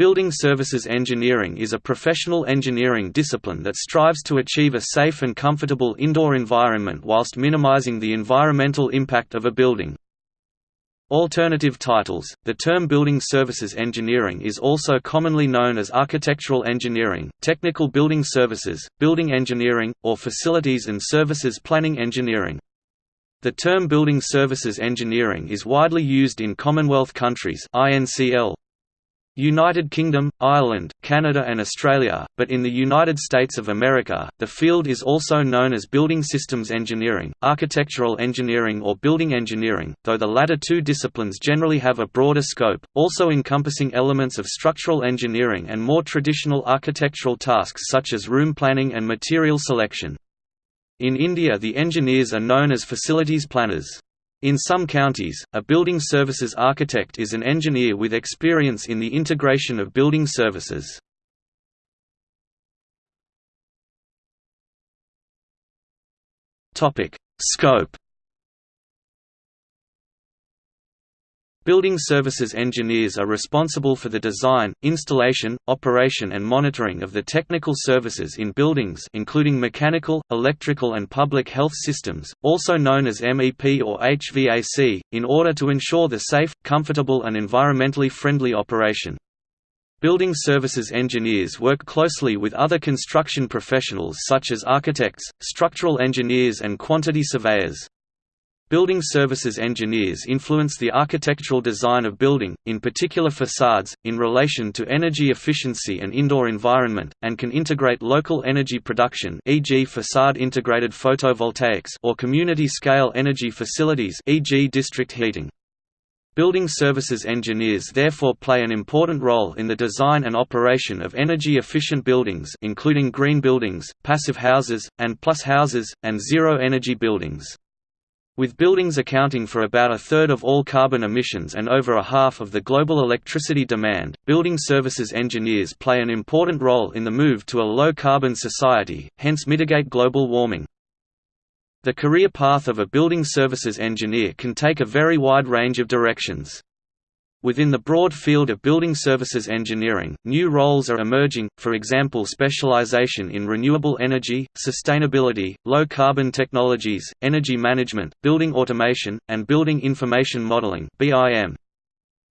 Building services engineering is a professional engineering discipline that strives to achieve a safe and comfortable indoor environment whilst minimizing the environmental impact of a building. Alternative titles The term building services engineering is also commonly known as architectural engineering, technical building services, building engineering, or facilities and services planning engineering. The term building services engineering is widely used in Commonwealth countries INCL, United Kingdom, Ireland, Canada and Australia, but in the United States of America, the field is also known as building systems engineering, architectural engineering or building engineering, though the latter two disciplines generally have a broader scope, also encompassing elements of structural engineering and more traditional architectural tasks such as room planning and material selection. In India the engineers are known as facilities planners. In some counties, a building services architect is an engineer with experience in the integration of building services. Scope Building services engineers are responsible for the design, installation, operation and monitoring of the technical services in buildings including mechanical, electrical and public health systems, also known as MEP or HVAC, in order to ensure the safe, comfortable and environmentally friendly operation. Building services engineers work closely with other construction professionals such as architects, structural engineers and quantity surveyors. Building services engineers influence the architectural design of building, in particular facades, in relation to energy efficiency and indoor environment, and can integrate local energy production e.g. facade integrated photovoltaics or community-scale energy facilities e.g. district heating. Building services engineers therefore play an important role in the design and operation of energy-efficient buildings including green buildings, passive houses, and plus houses, and zero-energy buildings. With buildings accounting for about a third of all carbon emissions and over a half of the global electricity demand, building services engineers play an important role in the move to a low-carbon society, hence mitigate global warming. The career path of a building services engineer can take a very wide range of directions. Within the broad field of building services engineering, new roles are emerging, for example specialization in renewable energy, sustainability, low-carbon technologies, energy management, building automation, and building information modeling BIM.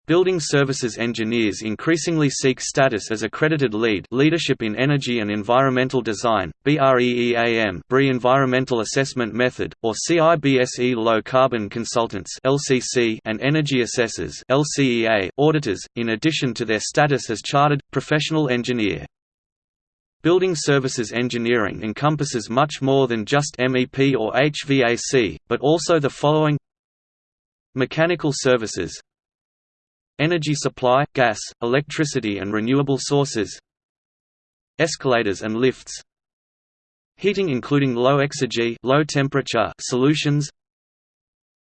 Building services engineers increasingly seek status as accredited LEED leadership in energy and environmental design, BREEAM BRE environmental assessment method, or CIBSE low carbon consultants LCC and energy assessors LCEA auditors, in addition to their status as chartered, professional engineer. Building services engineering encompasses much more than just MEP or HVAC, but also the following Mechanical services Energy supply, gas, electricity and renewable sources Escalators and lifts Heating including low exergy low temperature solutions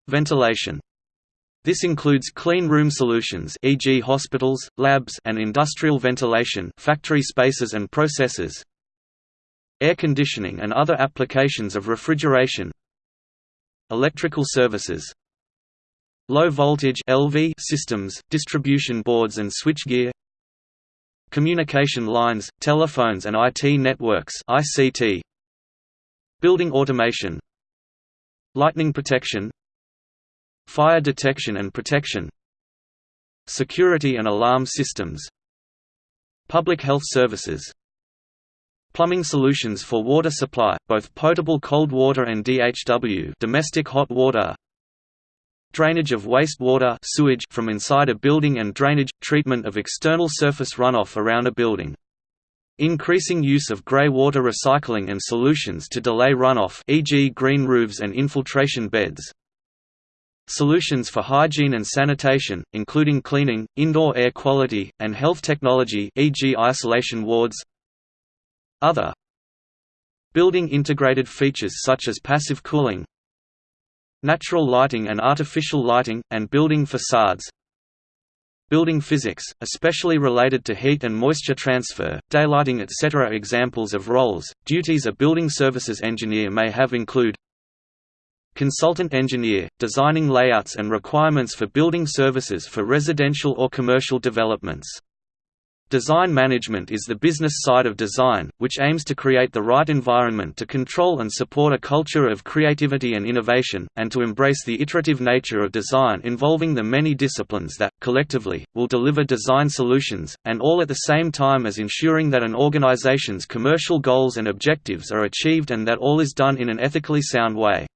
Ventilation this includes clean room solutions e.g. hospitals, labs and industrial ventilation factory spaces and processes air conditioning and other applications of refrigeration electrical services Low voltage LV systems, distribution boards and switchgear Communication lines, telephones and IT networks ICT Building automation Lightning protection Fire detection and protection Security and alarm systems Public health services Plumbing solutions for water supply, both potable cold water and DHW domestic hot water drainage of wastewater sewage from inside a building and drainage, treatment of external surface runoff around a building. Increasing use of grey water recycling and solutions to delay runoff e.g. green roofs and infiltration beds. Solutions for hygiene and sanitation, including cleaning, indoor air quality, and health technology e.g. isolation wards Other Building integrated features such as passive cooling, natural lighting and artificial lighting, and building facades Building physics, especially related to heat and moisture transfer, daylighting etc. Examples of roles, duties a building services engineer may have include Consultant engineer, designing layouts and requirements for building services for residential or commercial developments Design management is the business side of design, which aims to create the right environment to control and support a culture of creativity and innovation, and to embrace the iterative nature of design involving the many disciplines that, collectively, will deliver design solutions, and all at the same time as ensuring that an organization's commercial goals and objectives are achieved and that all is done in an ethically sound way.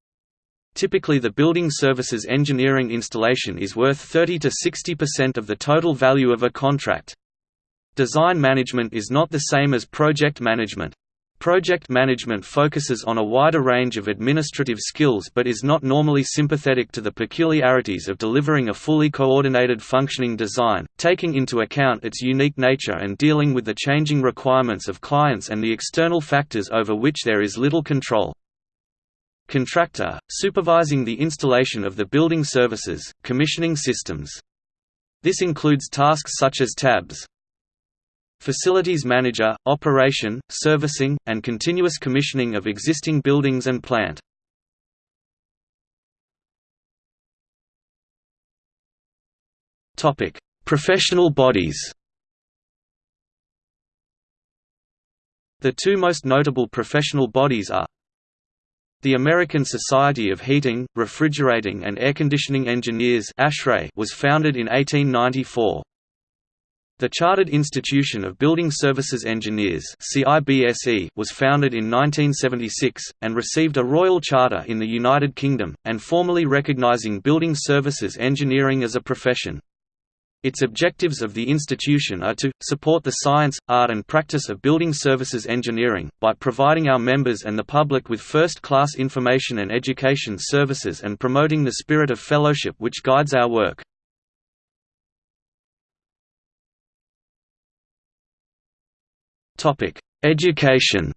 Typically the building services engineering installation is worth 30 to 60% of the total value of a contract. Design management is not the same as project management. Project management focuses on a wider range of administrative skills but is not normally sympathetic to the peculiarities of delivering a fully coordinated functioning design, taking into account its unique nature and dealing with the changing requirements of clients and the external factors over which there is little control. Contractor, supervising the installation of the building services, commissioning systems. This includes tasks such as tabs, Facilities manager, operation, servicing, and continuous commissioning of existing buildings and plant. Professional bodies The two most notable professional bodies are the American Society of Heating, Refrigerating and Air Conditioning Engineers was founded in 1894. The Chartered Institution of Building Services Engineers was founded in 1976, and received a Royal Charter in the United Kingdom, and formally recognising building services engineering as a profession. Its objectives of the institution are to, support the science, art and practice of building services engineering, by providing our members and the public with first-class information and education services and promoting the spirit of fellowship which guides our work. Education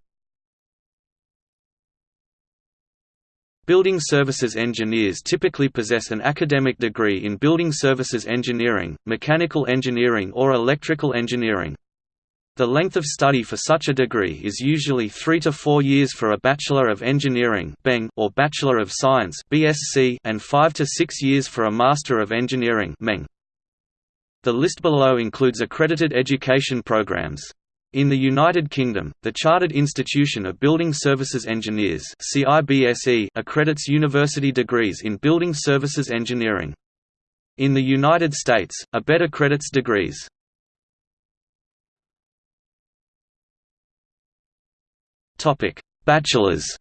Building services engineers typically possess an academic degree in building services engineering, mechanical engineering or electrical engineering. The length of study for such a degree is usually 3 to 4 years for a Bachelor of Engineering or Bachelor of Science and 5 to 6 years for a Master of Engineering The list below includes accredited education programs. In the United Kingdom, the Chartered Institution of Building Services Engineers accredits university degrees in building services engineering. In the United States, ABET accredits degrees. Bachelors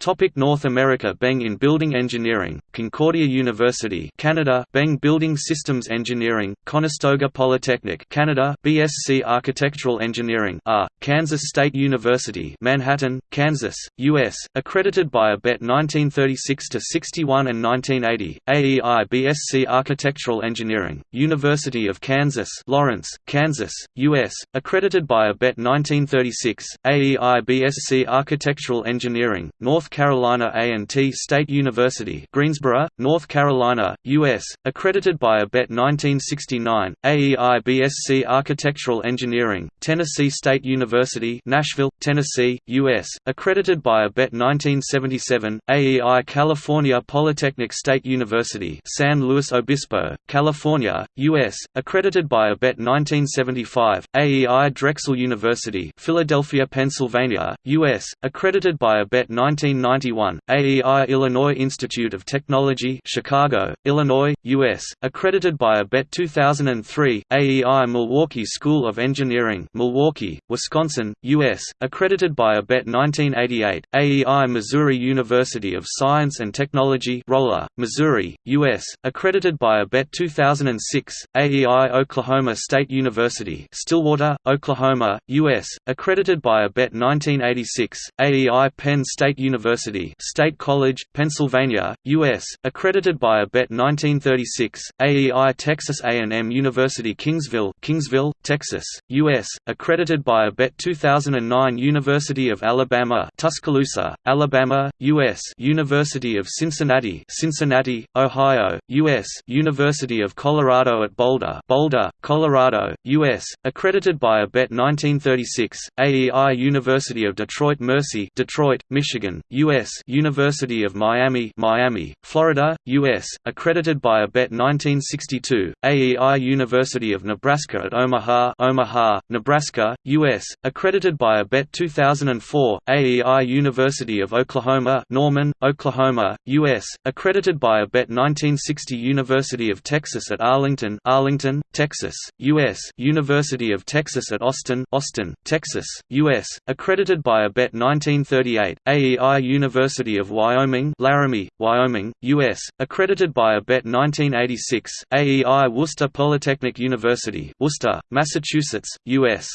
Topic North America Beng in Building Engineering, Concordia University Canada Beng Building Systems Engineering, Conestoga Polytechnic Canada BSc Architectural Engineering R, Kansas State University Manhattan, Kansas, U.S., accredited by ABET 1936–61 and 1980, AEI BSc Architectural Engineering, University of Kansas Lawrence, Kansas, U.S., accredited by ABET 1936, AEI BSc Architectural Engineering, North Carolina A&T State University Greensboro, North Carolina, U.S., accredited by ABET 1969, AEI BSc Architectural Engineering, Tennessee State University Nashville, Tennessee, U.S., accredited by ABET 1977, AEI California Polytechnic State University San Luis Obispo, California, U.S., accredited by ABET 1975, AEI Drexel University Philadelphia, Pennsylvania, U.S., accredited by ABET 19 1991, AEI Illinois Institute of Technology Chicago, Illinois, U.S., accredited by ABET 2003, AEI Milwaukee School of Engineering Milwaukee, Wisconsin, U.S., accredited by ABET 1988, AEI Missouri University of Science and Technology Rolla, Missouri, U.S., accredited by ABET 2006, AEI Oklahoma State University Stillwater, Oklahoma, U.S., accredited by ABET 1986, AEI Penn State University University State College, Pennsylvania, U.S., accredited by ABET 1936, AEI Texas A&M University Kingsville Kingsville, Texas, U.S., accredited by ABET 2009 University of Alabama Tuscaloosa, Alabama, U.S. University of Cincinnati Cincinnati, Ohio, U.S. University of Colorado at Boulder Boulder, Colorado, U.S., accredited by ABET 1936, AEI University of Detroit Mercy Detroit, Michigan, U.S. University of Miami Miami, Florida, U.S., accredited by ABET 1962, AEI University of Nebraska at Omaha Omaha, Nebraska, U.S., accredited by ABET 2004, AEI University of Oklahoma Norman, Oklahoma, U.S., accredited by ABET 1960 University of Texas at Arlington Arlington, Texas, U.S. University of Texas at Austin Austin, Texas, U.S., accredited by ABET 1938, AEI University of Wyoming Laramie, Wyoming, U.S., accredited by ABET 1986, AEI Worcester Polytechnic University Worcester, Massachusetts, U.S.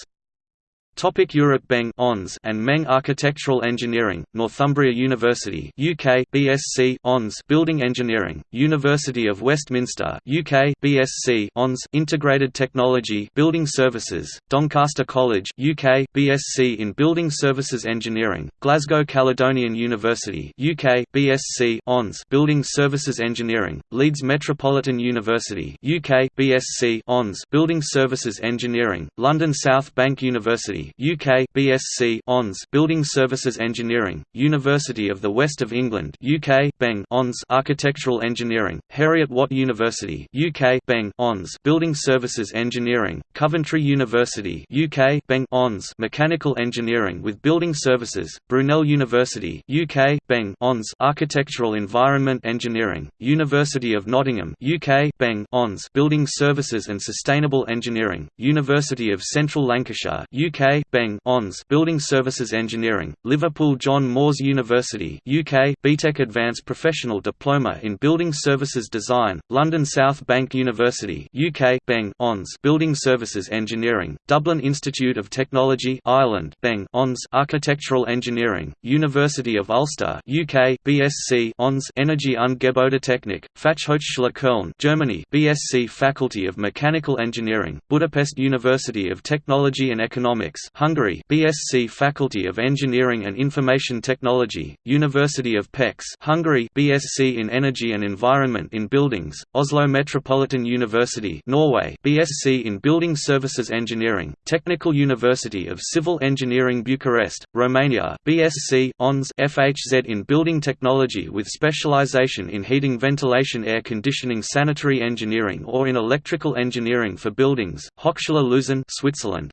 Topic Europe Beng ONS and Meng Architectural Engineering, Northumbria University UK BSc ONS Building Engineering, University of Westminster UK BSc ONS Integrated Technology Building Services, Doncaster College UK BSc in Building Services Engineering, Glasgow Caledonian University UK BSc ONS Building Services Engineering, Leeds Metropolitan University UK BSc ONS Building Services Engineering, London South Bank University UK BSc ONS Building Services Engineering, University of the West of England UK Beng ONS Architectural Engineering, Heriot-Watt University UK Beng ONS Building Services Engineering, Coventry University UK Beng ONS Mechanical Engineering with Building Services, Brunel University UK Beng ONS Architectural Environment Engineering, University of Nottingham UK Beng ONS Building Services and Sustainable Engineering, University of Central Lancashire UK Beng ONS Building Services Engineering, Liverpool John Moores University UK BTEC Advanced Professional Diploma in Building Services Design, London South Bank University UK Beng ONS Building Services Engineering, Dublin Institute of Technology Ireland Beng ONS Architectural Engineering, University of Ulster UK BSc ONS Energy und Gebäudetechnik, Fachhochschule Köln Germany BSc Faculty of Mechanical Engineering, Budapest University of Technology and Economics Hungary BSc Faculty of Engineering and Information Technology, University of Pécs Hungary BSc in Energy and Environment in Buildings, Oslo Metropolitan University Norway BSc in Building Services Engineering, Technical University of Civil Engineering Bucharest, Romania BSc ONS FHZ in Building Technology with specialization in heating ventilation air conditioning sanitary engineering or in electrical engineering for buildings, Hochschule Luzern Switzerland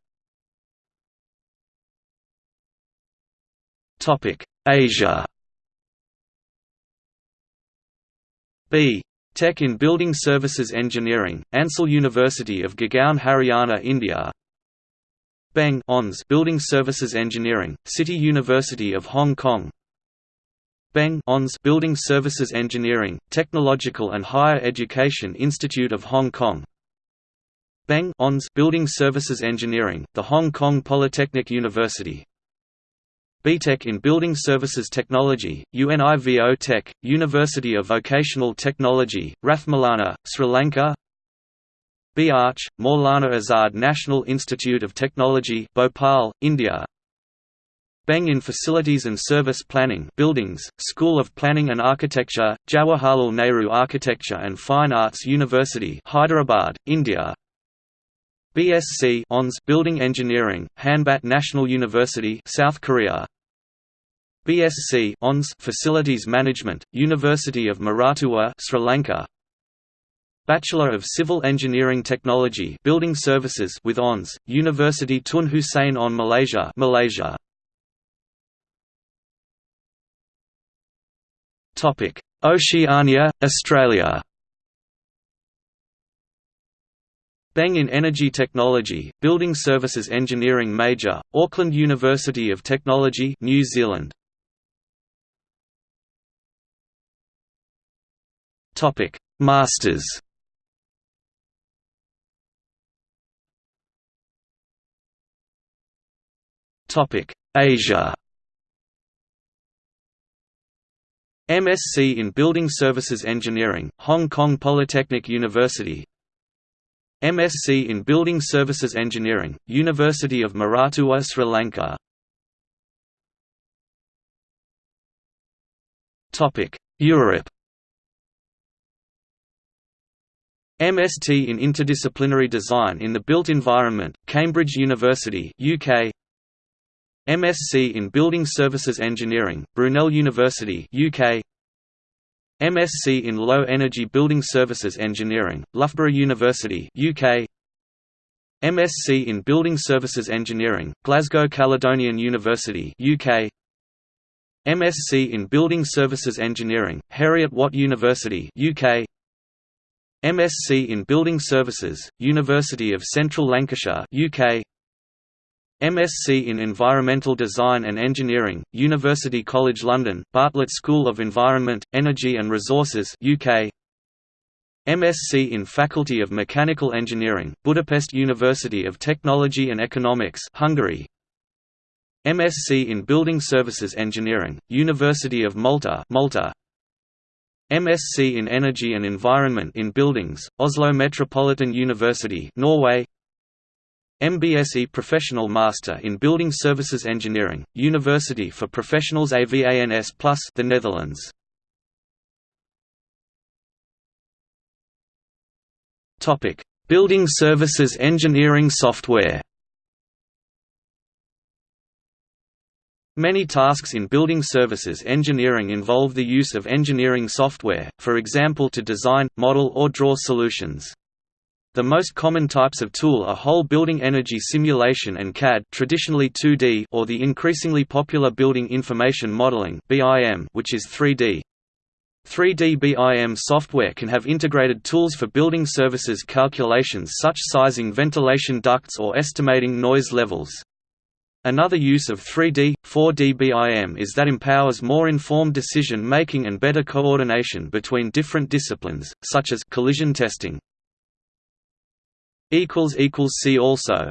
Asia. B. Tech in Building Services Engineering, Ansal University of Gurgaon Haryana India. Beng ONS Building Services Engineering, City University of Hong Kong. Beng ONS Building Services Engineering, Technological and Higher Education Institute of Hong Kong. Beng ONS Building Services Engineering, the Hong Kong Polytechnic University BTech in Building Services Technology, UNIVOTEC, University of Vocational Technology, Ratmalana, Sri Lanka. BArch, Maulana Azad National Institute of Technology Bhopal, India. Beng in Facilities and Service Planning Buildings, School of Planning and Architecture, Jawaharlal Nehru Architecture and Fine Arts University Hyderabad, India BSc ONS Building Engineering, Hanbat National University South Korea. BSc ONS Facilities Management, University of Moratuwa Sri Lanka. Bachelor of Civil Engineering Technology Building Services with ONS, University Tun Hussein Onn Malaysia Malaysia. Topic Oceania, Australia Beng in Energy Technology, Building Services Engineering major, Auckland University of Technology New Zealand. Topic: Masters. Topic: Asia. MSc in Building Services Engineering, Hong Kong Polytechnic University MSc in Building Services Engineering, University of Moratuwa Sri Lanka. Europe. MST in Interdisciplinary Design in the Built Environment, Cambridge University UK MSc in Building Services Engineering, Brunel University UK MSc in Low Energy Building Services Engineering, Loughborough University UK MSc in Building Services Engineering, Glasgow Caledonian University UK MSc in Building Services Engineering, Heriot-Watt University UK MSc in Building Services, University of Central Lancashire UK MSc in Environmental Design and Engineering, University College London, Bartlett School of Environment, Energy and Resources UK MSc in Faculty of Mechanical Engineering, Budapest University of Technology and Economics Hungary. MSc in Building Services Engineering, University of Malta Malta. MSc in Energy and Environment in Buildings, Oslo Metropolitan University Norway MBSE Professional Master in Building Services Engineering, University for Professionals AVANS Plus the Netherlands. Topic: Building Services Engineering Software. Many tasks in building services engineering involve the use of engineering software, for example to design, model or draw solutions. The most common types of tool are whole building energy simulation and CAD traditionally 2D or the increasingly popular building information modeling BIM which is 3D. 3D BIM software can have integrated tools for building services calculations such as sizing ventilation ducts or estimating noise levels. Another use of 3D, 4D BIM is that empowers more informed decision making and better coordination between different disciplines, such as collision testing. See also